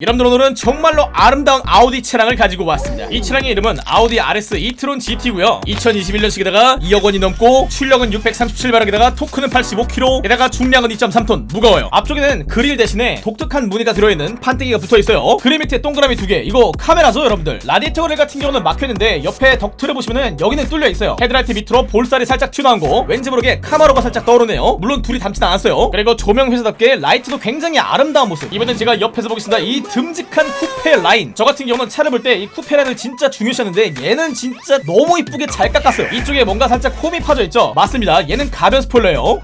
여러분들 오늘은 정말로 아름다운 아우디 차량을 가지고 왔습니다. 이 차량의 이름은 아우디 RS 이트론 GT고요. 2021년식에다가 2억 원이 넘고 출력은 637마력에다가 토크는 85kg 게다가 중량은 2.3톤. 무거워요. 앞쪽에는 그릴 대신에 독특한 무늬가 들어있는 판때기가 붙어있어요. 그릴 밑에 동그라미 두 개. 이거 카메라죠 여러분들? 라디에이터 그릴 같은 경우는 막혀있는데 옆에 덕트를 보시면은 여기는 뚫려있어요. 헤드라이트 밑으로 볼살이 살짝 튀어나온 거. 왠지 모르게 카마로가 살짝 떠오르네요. 물론 둘이 닮진 않았어요. 그리고 조명 회사답게 라이트도 굉장히 아름다운 모습. 이번엔 제가 옆에서 보겠습니다. 이 듬직한 쿠페 라인. 저 같은 경우는 차를 볼 때 이 쿠페 라인을 진짜 중요시하는데 얘는 진짜 너무 이쁘게 잘 깎았어요. 이쪽에 뭔가 살짝 홈이 파져 있죠? 맞습니다. 얘는 가변 스포일러예요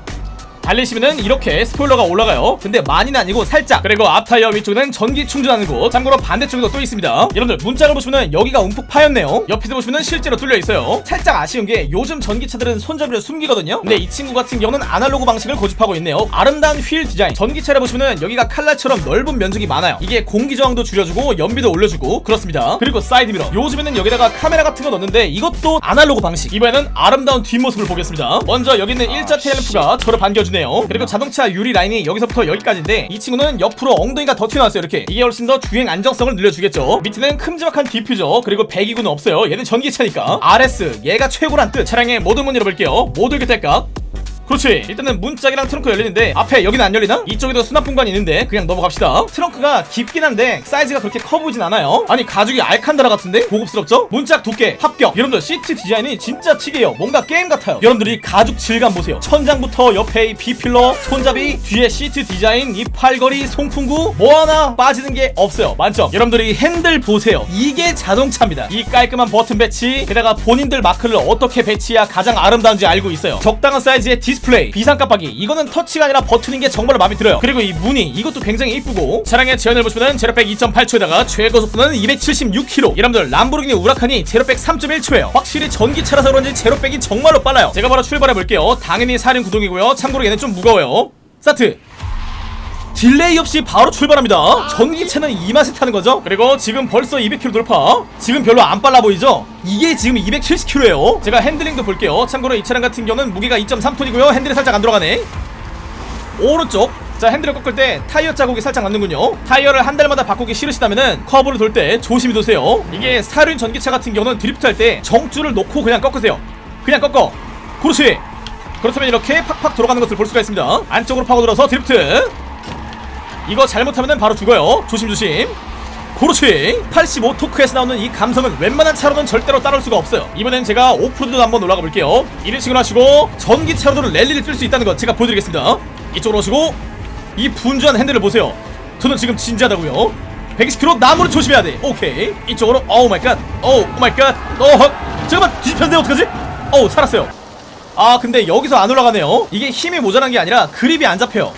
달리시면은 이렇게 스포일러가 올라가요. 근데 많이는 아니고 살짝. 그리고 앞 타이어 위쪽에는 전기 충전하는 곳. 참고로 반대쪽에도 또 있습니다. 여러분들 문짝을 보시면은 여기가 움푹 파였네요. 옆에서 보시면은 실제로 뚫려 있어요. 살짝 아쉬운 게 요즘 전기차들은 손잡이를 숨기거든요. 근데 이 친구 같은 경우는 아날로그 방식을 고집하고 있네요. 아름다운 휠 디자인. 전기차를 보시면은 여기가 칼날처럼 넓은 면적이 많아요. 이게 공기 저항도 줄여주고 연비도 올려주고 그렇습니다. 그리고 사이드 미러. 요즘에는 여기다가 카메라 같은 거 넣는데 이것도 아날로그 방식. 이번에는 아름다운 뒷모습을 보겠습니다. 먼저 여기 있는 일자 테일램프가 저를 반겨주 네요. 그리고 자동차 유리 라인이 여기서부터 여기까지인데 이 친구는 옆으로 엉덩이가 더 튀어나왔어요 이렇게. 이게 훨씬 더 주행 안정성을 늘려주겠죠. 밑에는 큼지막한 디퓨저 그리고 배기구는 없어요. 얘는 전기차니까. RS 얘가 최고란 뜻. 차량의 모든 문 열어볼게요. 모두 이렇게 될까 그렇지. 일단은 문짝이랑 트렁크 열리는데 앞에 여기는 안 열리나? 이쪽에도 수납 공간이 있는데 그냥 넘어갑시다. 트렁크가 깊긴 한데 사이즈가 그렇게 커 보이진 않아요. 아니 가죽이 알칸타라 같은데? 고급스럽죠? 문짝 두께 합격. 여러분들 시트 디자인이 진짜 특이해요. 뭔가 게임 같아요. 여러분들이 가죽 질감 보세요. 천장부터 옆에 이 B필러 손잡이 뒤에 시트 디자인 이 팔걸이 송풍구. 뭐 하나 빠지는 게 없어요. 만점. 여러분들이 핸들 보세요. 이게 자동차입니다. 이 깔끔한 버튼 배치 게다가 본인들 마크를 어떻게 배치해야 가장 아름다운지 알고 있어요. 적당한 사이즈의 디 스플레이 비상 깜빡이 이거는 터치가 아니라 버튼인 게 정말로 마음에 들어요. 그리고 이 무늬 이것도 굉장히 이쁘고 차량의 제원을 보시면 제로백 2.8초에다가 최고 속도는 276km 여러분들 람보르기니 우라칸이 제로백 3.1초예요. 확실히 전기차라서 그런지 제로백이 정말로 빨라요. 제가 바로 출발해 볼게요. 당연히 사륜 구동이고요. 참고로 얘는 좀 무거워요. 스타트 delay 없이 바로 출발합니다. 전기차는 이 맛에 타는 거죠? 그리고 지금 벌써 200km 돌파. 지금 별로 안 빨라 보이죠? 이게 지금 270km예요. 제가 핸들링도 볼게요. 참고로 이 차량 같은 경우는 무게가 2.3톤이고요. 핸들이 살짝 안 들어가네. 오른쪽. 자 핸들을 꺾을 때 타이어 자국이 살짝 남는군요. 타이어를 한 달마다 바꾸기 싫으시다면은 커브를 돌 때 조심히 도세요. 이게 사륜 전기차 같은 경우는 드리프트 할 때 정줄을 놓고 그냥 꺾으세요. 그냥 꺾어. 그렇지. 그렇다면 이렇게 팍팍 돌아가는 것을 볼 수가 있습니다. 안쪽으로 파고들어서 드리프트 이거 잘못하면 바로 죽어요. 조심조심. 그렇지 85 토크에서 나오는 이 감성은 웬만한 차로는 절대로 따라올 수가 없어요. 이번엔 제가 오프로드도 한번 올라가 볼게요. 이런 식으로 하시고 전기차로도 랠리를 뛸 수 있다는 거 제가 보여드리겠습니다. 이쪽으로 오시고 이 분주한 핸들을 보세요. 저는 지금 진지하다고요. 120km 나무를 조심해야 돼. 오케이. 이쪽으로 Oh my god. Oh my god. 어허 잠깐만 뒤집혔는데 어떡하지? 어우 살았어요. 아 근데 여기서 안 올라가네요. 이게 힘이 모자란 게 아니라 그립이 안 잡혀요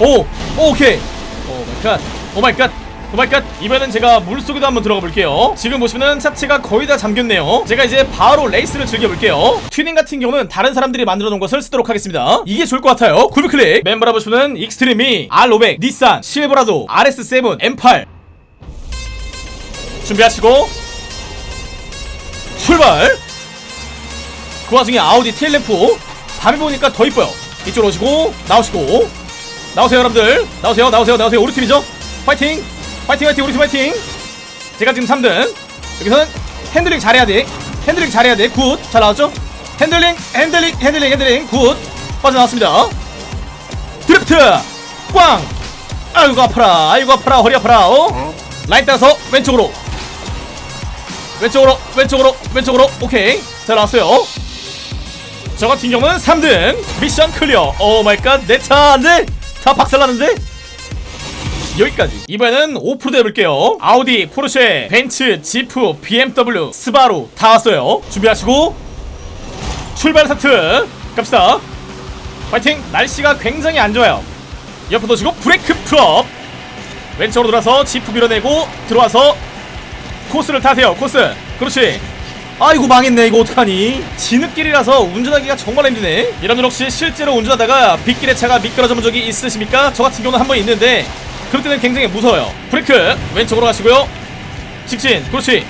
오, 오 오케이. Oh my god. Oh my god. Oh my god. 이번엔 제가 물속에도 한번 들어가 볼게요. 지금 보시면은 차체가 거의 다 잠겼네요. 제가 이제 바로 레이스를 즐겨 볼게요. 튜닝 같은 경우는 다른 사람들이 만들어 놓은 것을 쓰도록 하겠습니다. 이게 좋을 것 같아요. 구비 클릭. 멤버를 보시면은 익스트리미, R500, 닛산, 실버라도, RS7, M8. 준비하시고 출발. 그 와중에 아우디 테일램프 밤에 보니까 더 이뻐요. 이쪽으로 오시고 나오시고 나오세요 여러분들. 나오세요 나오세요 나오세요. 우리 팀이죠? 파이팅! 파이팅 파이팅 우리 팀 파이팅! 제가 지금 3등. 여기서는 핸들링 잘해야 돼. 핸들링 잘해야 돼 good 잘 나왔죠? 핸들링 핸들링 핸들링 핸들링. Good. 빠져나왔습니다. 드리프트. 꽝. 아이고 아파라. 아이고 아파라. 허리 아파라. 어? 라인 따라서 왼쪽으로. 왼쪽으로 왼쪽으로 왼쪽으로. 오케이. 잘 나왔어요. 저 같은 경우는 3등. mission clear. Oh my god 내 차 안돼 다 박살나는데? 여기까지. 이번에는 오프로드 해볼게요. 아우디, 포르쉐, 벤츠, 지프, BMW, 스바루 다 왔어요. 준비하시고 출발 스타트. 갑시다. 파이팅. 날씨가 굉장히 안 좋아요. 옆으로 도시고 브레이크 풀업. 왼쪽으로 돌아서 지프 밀어내고 들어와서 코스를 타세요 코스. 그렇지 아이고 망했네. 이거 어떡하니? 진흙길이라서 운전하기가 정말 힘드네. 여러분들 혹시 실제로 운전하다가 빗길에 차가 미끄러져 본 적이 있으십니까? 저 같은 경우는 한 번 있는데 그럴 때는 굉장히 무서워요. 브레이크 왼쪽으로 가시고요. 직진 그렇지.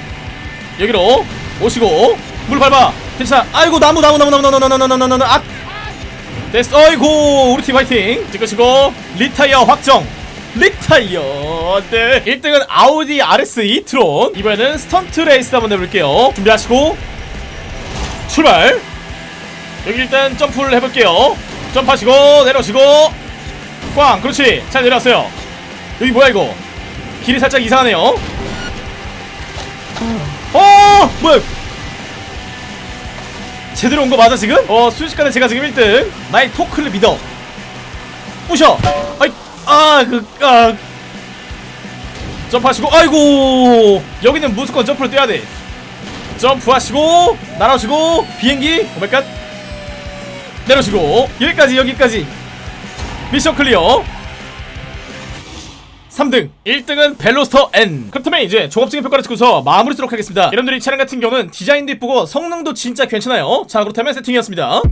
여기로 오시고 물 밟아. 괜찮아. 아이고 나무 나무 나무 나무 나무 나무 나무 나무 나무. 아! 됐어. 어이구 우리 팀 화이팅. 찍으시고 retire 확정 retire 네. 1등은 아우디 RS e-트론. 이번에는 스턴트 레이스 한번 해볼게요. 준비하시고. 출발. 여기 일단 점프를 해볼게요. 점프하시고 내려오시고. 꽝. 그렇지. 잘 내려왔어요. 여기 뭐야 이거? 길이 살짝 이상하네요. 어 뭐야? 제대로 온 거 맞아 지금? 어 순식간에 제가 지금 1등. 나의 토크를 믿어. 부셔. 아이 아 그 아. 점프하시고 아이고. 여기는 무조건 점프를 뛰어야 돼. 점프하시고 날아오시고 비행기 오메갓. 내려오시고 여기까지 여기까지. 미션 클리어. 3등 1등은 벨로스터 N. 그렇다면 이제 종합적인 평가를 찍고서 마무리 하도록 하겠습니다. 여러분들이 이 차량 같은 경우는 디자인도 이쁘고 성능도 진짜 괜찮아요. 자 그렇다면 세팅이었습니다